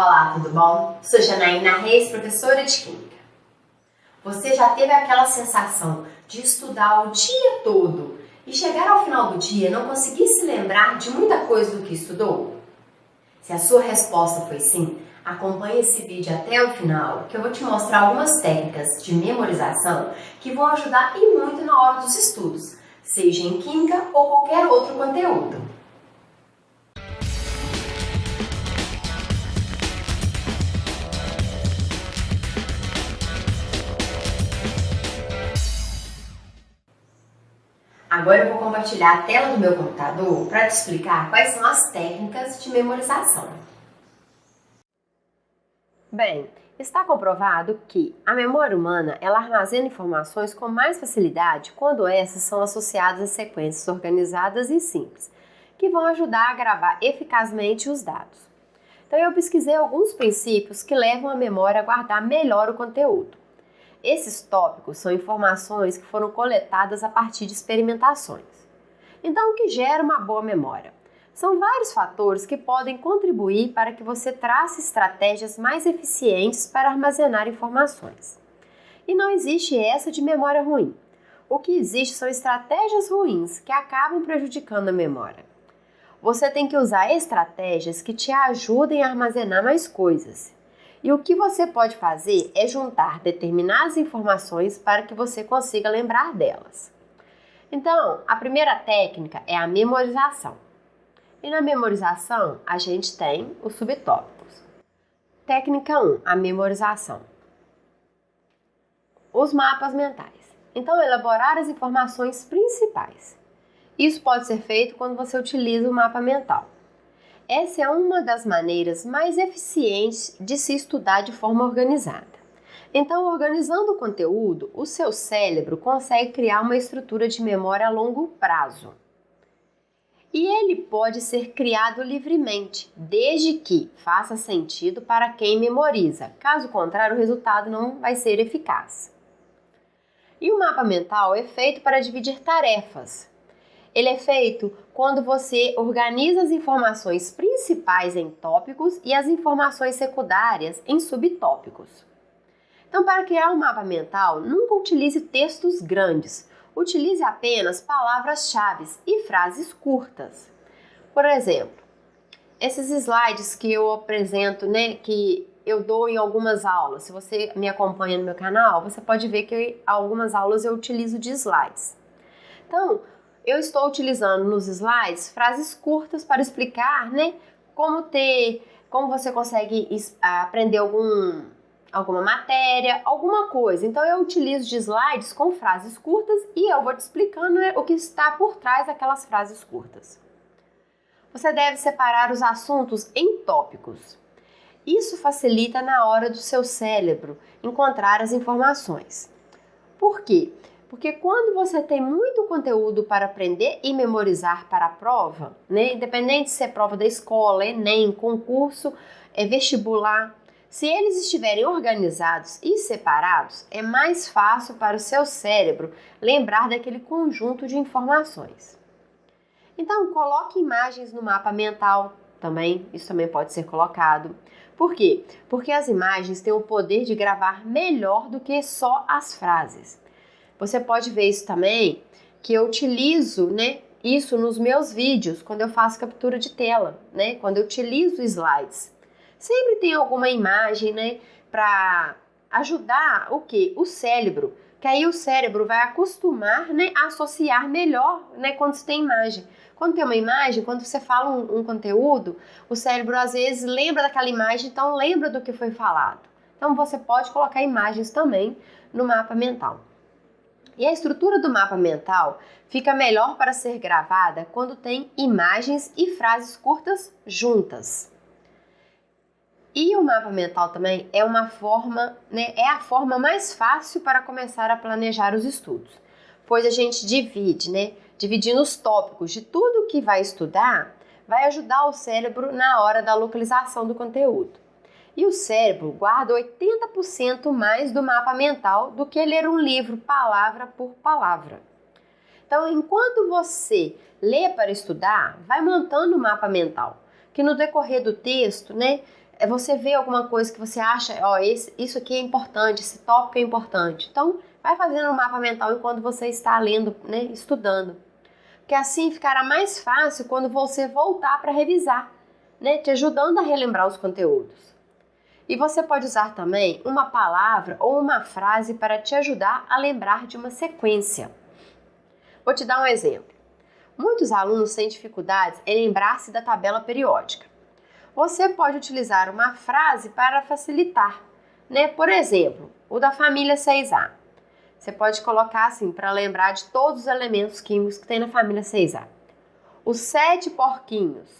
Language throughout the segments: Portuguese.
Olá, tudo bom? Sou Janaína Reis, professora de Química. Você já teve aquela sensação de estudar o dia todo e chegar ao final do dia não conseguir se lembrar de muita coisa do que estudou? Se a sua resposta foi sim, acompanhe esse vídeo até o final que eu vou te mostrar algumas técnicas de memorização que vão ajudar e muito na hora dos estudos, seja em Química ou qualquer outro conteúdo. Agora eu vou compartilhar a tela do meu computador para te explicar quais são as técnicas de memorização. Bem, está comprovado que a memória humana ela armazena informações com mais facilidade quando essas são associadas a sequências organizadas e simples, que vão ajudar a gravar eficazmente os dados. Então eu pesquisei alguns princípios que levam a memória a guardar melhor o conteúdo. Esses tópicos são informações que foram coletadas a partir de experimentações. Então, o que gera uma boa memória? São vários fatores que podem contribuir para que você trace estratégias mais eficientes para armazenar informações. E não existe essa de memória ruim. O que existe são estratégias ruins que acabam prejudicando a memória. Você tem que usar estratégias que te ajudem a armazenar mais coisas e o que você pode fazer é juntar determinadas informações para que você consiga lembrar delas. Então, a primeira técnica é a memorização. E na memorização, a gente tem os subtópicos. Técnica 1, a memorização. Os mapas mentais. Então, elaborar as informações principais. Isso pode ser feito quando você utiliza o mapa mental. Essa é uma das maneiras mais eficientes de se estudar de forma organizada. Então, organizando o conteúdo, o seu cérebro consegue criar uma estrutura de memória a longo prazo. E ele pode ser criado livremente, desde que faça sentido para quem memoriza. Caso contrário, o resultado não vai ser eficaz. E o mapa mental é feito para dividir tarefas, ele é feito quando você organiza as informações principais em tópicos e as informações secundárias em subtópicos. Então, para criar um mapa mental, nunca utilize textos grandes. Utilize apenas palavras-chave e frases curtas. Por exemplo, esses slides que eu apresento, né, que eu dou em algumas aulas. Se você me acompanha no meu canal, você pode ver que algumas aulas eu utilizo de slides. Então, eu estou utilizando nos slides frases curtas para explicar, né, como ter, como você consegue aprender algum, alguma matéria, alguma coisa. Então eu utilizo de slides com frases curtas e eu vou te explicando né, o que está por trás daquelas frases curtas. Você deve separar os assuntos em tópicos. Isso facilita na hora do seu cérebro encontrar as informações. Por quê? Porque quando você tem muito conteúdo para aprender e memorizar para a prova, né, independente se é prova da escola, Enem, concurso, é vestibular, se eles estiverem organizados e separados, é mais fácil para o seu cérebro lembrar daquele conjunto de informações. Então, coloque imagens no mapa mental também, isso também pode ser colocado. Por quê? Porque as imagens têm o poder de gravar melhor do que só as frases. Você pode ver isso também, que eu utilizo, né, isso nos meus vídeos, quando eu faço captura de tela, né, quando eu utilizo slides. Sempre tem alguma imagem, né, para ajudar o que? O cérebro, que aí o cérebro vai acostumar, né, a associar melhor, né, quando se tem imagem. Quando tem uma imagem, quando você fala um, um conteúdo, o cérebro às vezes lembra daquela imagem, então lembra do que foi falado. Então você pode colocar imagens também no mapa mental. E a estrutura do mapa mental fica melhor para ser gravada quando tem imagens e frases curtas juntas. E o mapa mental também é uma forma, né, é a forma mais fácil para começar a planejar os estudos, pois a gente divide, né, dividindo os tópicos de tudo que vai estudar, vai ajudar o cérebro na hora da localização do conteúdo. E o cérebro guarda 80% mais do mapa mental do que ler um livro palavra por palavra. Então, enquanto você lê para estudar, vai montando o mapa mental, que no decorrer do texto, né, é você vê alguma coisa que você acha, ó, esse, isso aqui é importante, esse tópico é importante. Então, vai fazendo um mapa mental enquanto você está lendo, né, estudando. Porque assim ficará mais fácil quando você voltar para revisar, né, te ajudando a relembrar os conteúdos. E você pode usar também uma palavra ou uma frase para te ajudar a lembrar de uma sequência. Vou te dar um exemplo. Muitos alunos têm dificuldades em lembrar-se da tabela periódica. Você pode utilizar uma frase para facilitar, né? Por exemplo, o da família 6A. Você pode colocar assim para lembrar de todos os elementos químicos que tem na família 6A. Os sete porquinhos.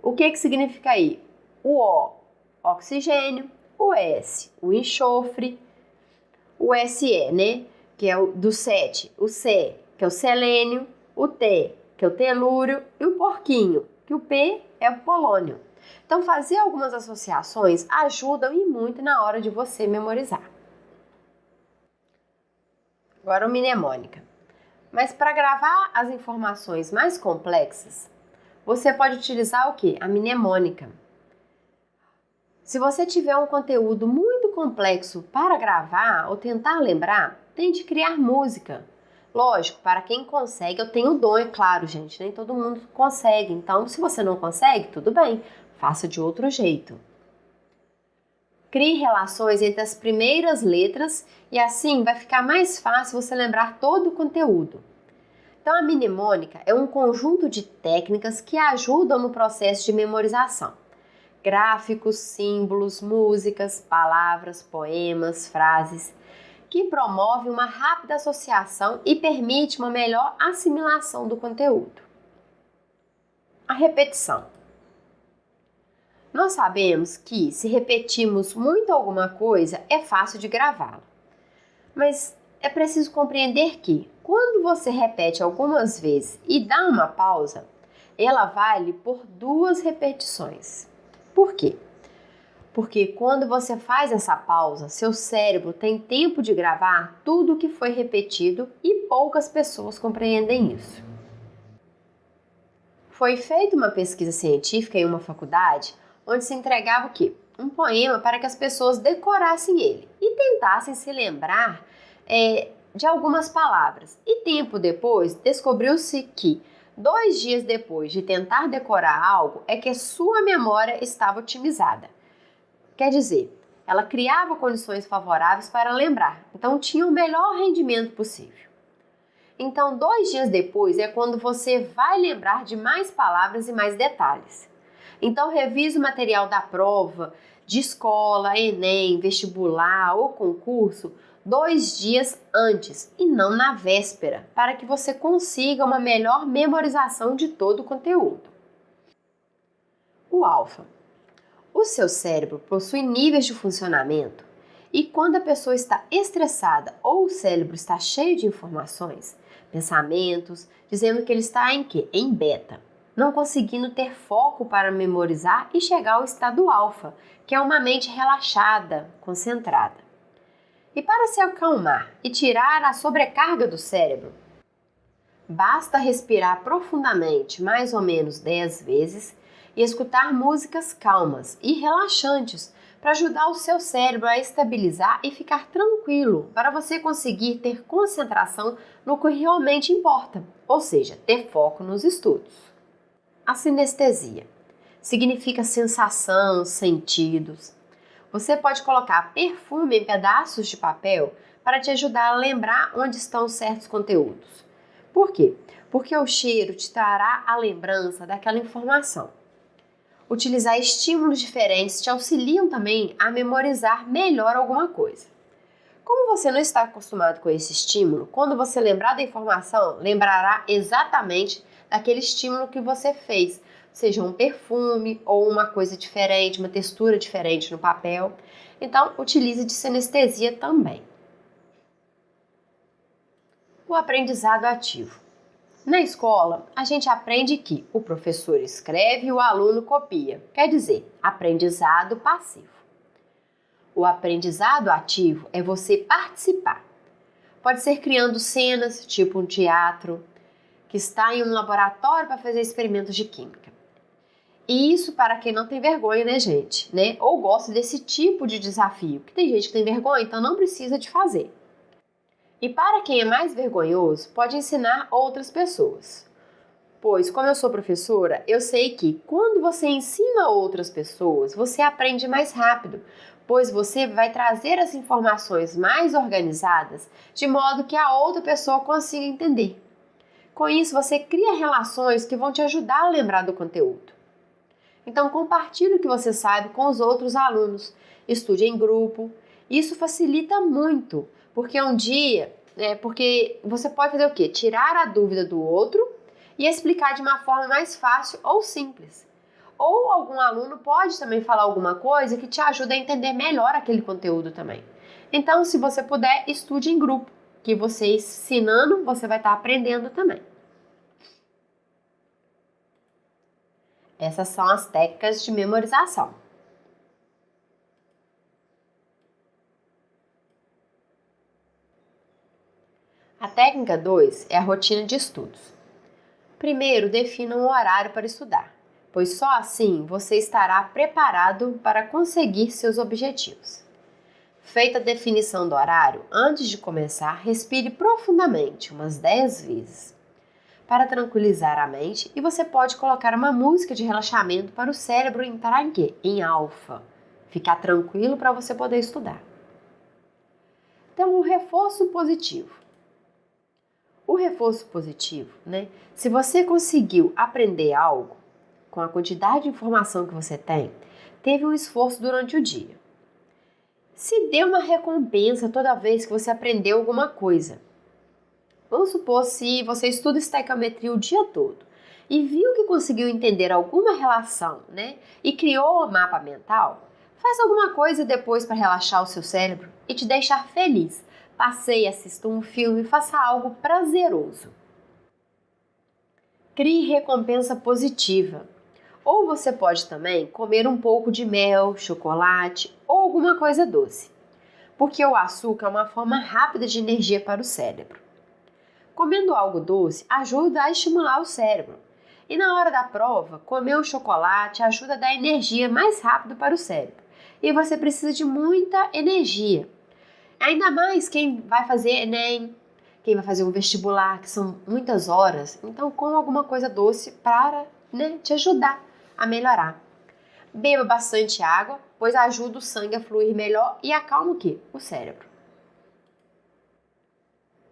O que que significa aí? O O, oxigênio, o S, o enxofre, o SE, né, que é o do 7, o C, que é o selênio, o T, que é o telúrio, e o porquinho, que o P é o polônio. Então, fazer algumas associações ajudam e muito na hora de você memorizar. Agora, o mnemônica. Mas para gravar as informações mais complexas, você pode utilizar o que? A mnemônica. Se você tiver um conteúdo muito complexo para gravar ou tentar lembrar, tente criar música. Lógico, para quem consegue, eu tenho dom, é claro, gente, nem todo mundo consegue. Então, se você não consegue, tudo bem, faça de outro jeito. Crie relações entre as primeiras letras e assim vai ficar mais fácil você lembrar todo o conteúdo. Então, a mnemônica é um conjunto de técnicas que ajudam no processo de memorização gráficos, símbolos, músicas, palavras, poemas, frases, que promove uma rápida associação e permite uma melhor assimilação do conteúdo. A repetição. Nós sabemos que se repetimos muito alguma coisa, é fácil de gravá-la. Mas é preciso compreender que, quando você repete algumas vezes e dá uma pausa, ela vale por duas repetições. Por quê? Porque quando você faz essa pausa, seu cérebro tem tempo de gravar tudo o que foi repetido e poucas pessoas compreendem isso. Foi feita uma pesquisa científica em uma faculdade onde se entregava o quê? Um poema para que as pessoas decorassem ele e tentassem se lembrar é, de algumas palavras. E tempo depois descobriu-se que Dois dias depois de tentar decorar algo, é que sua memória estava otimizada. Quer dizer, ela criava condições favoráveis para lembrar, então tinha o melhor rendimento possível. Então, dois dias depois é quando você vai lembrar de mais palavras e mais detalhes. Então, revise o material da prova, de escola, Enem, vestibular ou concurso dois dias antes e não na véspera, para que você consiga uma melhor memorização de todo o conteúdo. O alfa. O seu cérebro possui níveis de funcionamento e quando a pessoa está estressada ou o cérebro está cheio de informações, pensamentos, dizendo que ele está em quê? Em beta, não conseguindo ter foco para memorizar e chegar ao estado alfa, que é uma mente relaxada, concentrada. E para se acalmar e tirar a sobrecarga do cérebro, basta respirar profundamente, mais ou menos 10 vezes, e escutar músicas calmas e relaxantes para ajudar o seu cérebro a estabilizar e ficar tranquilo, para você conseguir ter concentração no que realmente importa, ou seja, ter foco nos estudos. A sinestesia significa sensação, sentidos, você pode colocar perfume em pedaços de papel para te ajudar a lembrar onde estão certos conteúdos. Por quê? Porque o cheiro te trará a lembrança daquela informação. Utilizar estímulos diferentes te auxiliam também a memorizar melhor alguma coisa. Como você não está acostumado com esse estímulo, quando você lembrar da informação, lembrará exatamente daquele estímulo que você fez, seja um perfume ou uma coisa diferente, uma textura diferente no papel. Então, utilize de sinestesia também. O aprendizado ativo. Na escola, a gente aprende que o professor escreve e o aluno copia, quer dizer, aprendizado passivo. O aprendizado ativo é você participar. Pode ser criando cenas, tipo um teatro, que está em um laboratório para fazer experimentos de química. E isso para quem não tem vergonha, né, gente? Né? Ou gosta desse tipo de desafio. Que tem gente que tem vergonha, então não precisa de fazer. E para quem é mais vergonhoso, pode ensinar outras pessoas. Pois, como eu sou professora, eu sei que quando você ensina outras pessoas, você aprende mais rápido, pois você vai trazer as informações mais organizadas de modo que a outra pessoa consiga entender. Com isso, você cria relações que vão te ajudar a lembrar do conteúdo. Então, compartilhe o que você sabe com os outros alunos, estude em grupo. Isso facilita muito, porque um dia, é, porque você pode fazer o quê? Tirar a dúvida do outro e explicar de uma forma mais fácil ou simples. Ou algum aluno pode também falar alguma coisa que te ajuda a entender melhor aquele conteúdo também. Então, se você puder, estude em grupo, que você ensinando, você vai estar aprendendo também. Essas são as técnicas de memorização. A técnica 2 é a rotina de estudos. Primeiro, defina um horário para estudar, pois só assim você estará preparado para conseguir seus objetivos. Feita a definição do horário, antes de começar, respire profundamente umas 10 vezes para tranquilizar a mente e você pode colocar uma música de relaxamento para o cérebro entrar em quê? Em alfa. Ficar tranquilo para você poder estudar. Então, o reforço positivo. O reforço positivo, né? Se você conseguiu aprender algo com a quantidade de informação que você tem, teve um esforço durante o dia. Se dê uma recompensa toda vez que você aprendeu alguma coisa. Vamos supor se você estuda estequiometria o dia todo e viu que conseguiu entender alguma relação, né? E criou um mapa mental, faz alguma coisa depois para relaxar o seu cérebro e te deixar feliz. Passeie, assista um filme, faça algo prazeroso. Crie recompensa positiva. Ou você pode também comer um pouco de mel, chocolate ou alguma coisa doce, porque o açúcar é uma forma rápida de energia para o cérebro. Comendo algo doce ajuda a estimular o cérebro. E na hora da prova, comer o chocolate ajuda a dar energia mais rápido para o cérebro. E você precisa de muita energia. Ainda mais quem vai fazer Enem, quem vai fazer um vestibular, que são muitas horas. Então, com alguma coisa doce para né, te ajudar a melhorar. Beba bastante água, pois ajuda o sangue a fluir melhor e acalma o quê? O cérebro.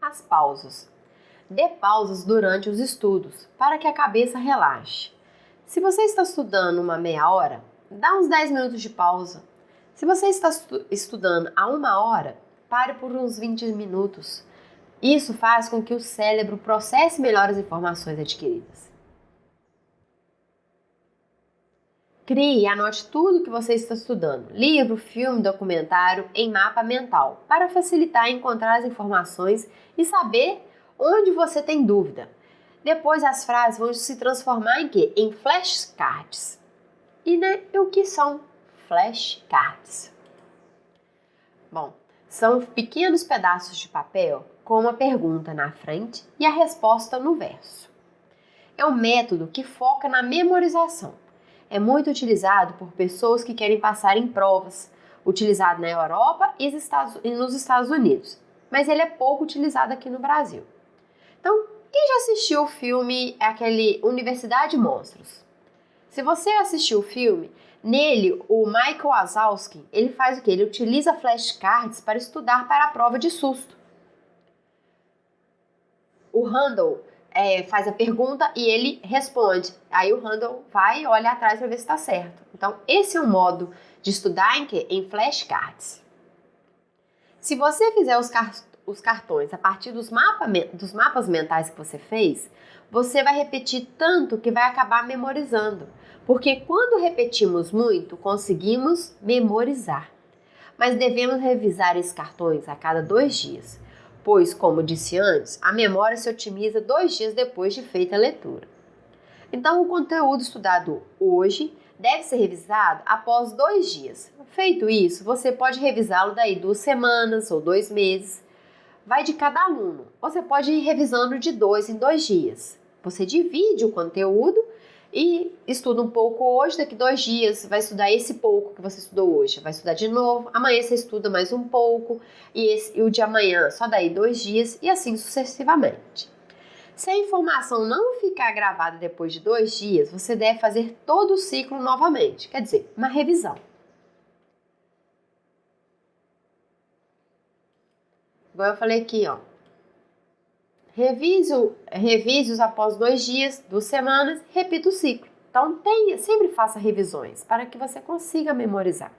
As pausas. Dê pausas durante os estudos para que a cabeça relaxe. Se você está estudando uma meia hora, dá uns 10 minutos de pausa. Se você está estudando a uma hora, pare por uns 20 minutos. Isso faz com que o cérebro processe melhor as informações adquiridas. Crie e anote tudo que você está estudando, livro, filme, documentário, em mapa mental, para facilitar encontrar as informações e saber onde você tem dúvida. Depois as frases vão se transformar em quê? Em flashcards. E né, o que são flashcards? Bom, são pequenos pedaços de papel com uma pergunta na frente e a resposta no verso. É um método que foca na memorização. É muito utilizado por pessoas que querem passar em provas, utilizado na Europa e nos Estados Unidos, mas ele é pouco utilizado aqui no Brasil. Então, quem já assistiu o filme é aquele Universidade Monstros? Se você assistiu o filme, nele o Michael Wazowski, ele faz o que? Ele utiliza flashcards para estudar para a prova de susto. O Randall é, faz a pergunta e ele responde. Aí o Randall vai e olha atrás para ver se está certo. Então, esse é um modo de estudar em, que? em flashcards. Se você fizer os, os cartões a partir dos, mapa, dos mapas mentais que você fez, você vai repetir tanto que vai acabar memorizando. Porque quando repetimos muito, conseguimos memorizar. Mas devemos revisar esses cartões a cada dois dias, pois, como disse antes, a memória se otimiza dois dias depois de feita a leitura. Então, o conteúdo estudado hoje deve ser revisado após dois dias. Feito isso, você pode revisá-lo daí duas semanas ou dois meses vai de cada aluno. Você pode ir revisando de dois em dois dias. Você divide o conteúdo e estuda um pouco hoje, daqui dois dias vai estudar esse pouco que você estudou hoje, vai estudar de novo, amanhã você estuda mais um pouco, e, esse, e o de amanhã só daí dois dias, e assim sucessivamente. Se a informação não ficar gravada depois de dois dias, você deve fazer todo o ciclo novamente, quer dizer, uma revisão. Igual eu falei aqui, ó. Revise, revise-os após dois dias, duas semanas, repita o ciclo. Então, tenha, sempre faça revisões para que você consiga memorizar.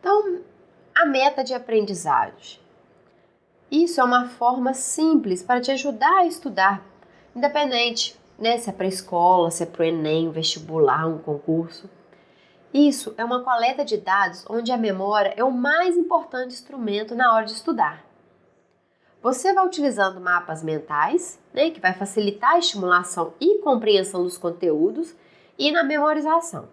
Então, a meta de aprendizagem. Isso é uma forma simples para te ajudar a estudar, independente né, se é para escola, se é para o Enem, vestibular, um concurso. Isso é uma coleta de dados onde a memória é o mais importante instrumento na hora de estudar. Você vai utilizando mapas mentais, né, que vai facilitar a estimulação e compreensão dos conteúdos e na memorização.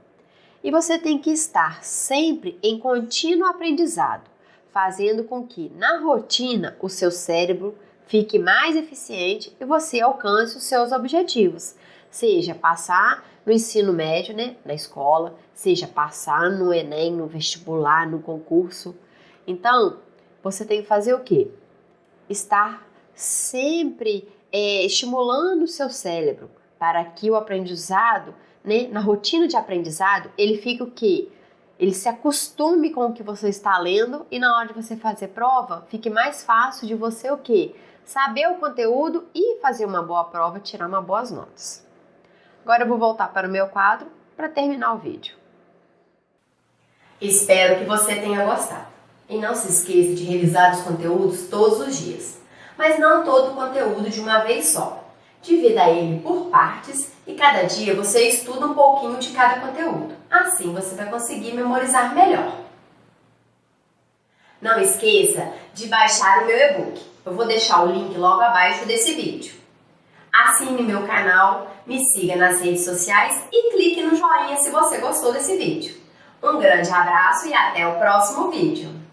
E você tem que estar sempre em contínuo aprendizado, fazendo com que na rotina o seu cérebro fique mais eficiente e você alcance os seus objetivos, seja passar no ensino médio, né, na escola, seja passar no Enem, no vestibular, no concurso. Então, você tem que fazer o quê? estar sempre é, estimulando o seu cérebro para que o aprendizado, né, na rotina de aprendizado, ele fique o quê? Ele se acostume com o que você está lendo e na hora de você fazer prova, fique mais fácil de você o quê? Saber o conteúdo e fazer uma boa prova, tirar uma boas notas. Agora eu vou voltar para o meu quadro para terminar o vídeo. Espero que você tenha gostado. E não se esqueça de revisar os conteúdos todos os dias, mas não todo o conteúdo de uma vez só. Divida ele por partes e cada dia você estuda um pouquinho de cada conteúdo. Assim você vai conseguir memorizar melhor. Não esqueça de baixar o meu e-book. Eu vou deixar o link logo abaixo desse vídeo. Assine meu canal, me siga nas redes sociais e clique no joinha se você gostou desse vídeo. Um grande abraço e até o próximo vídeo!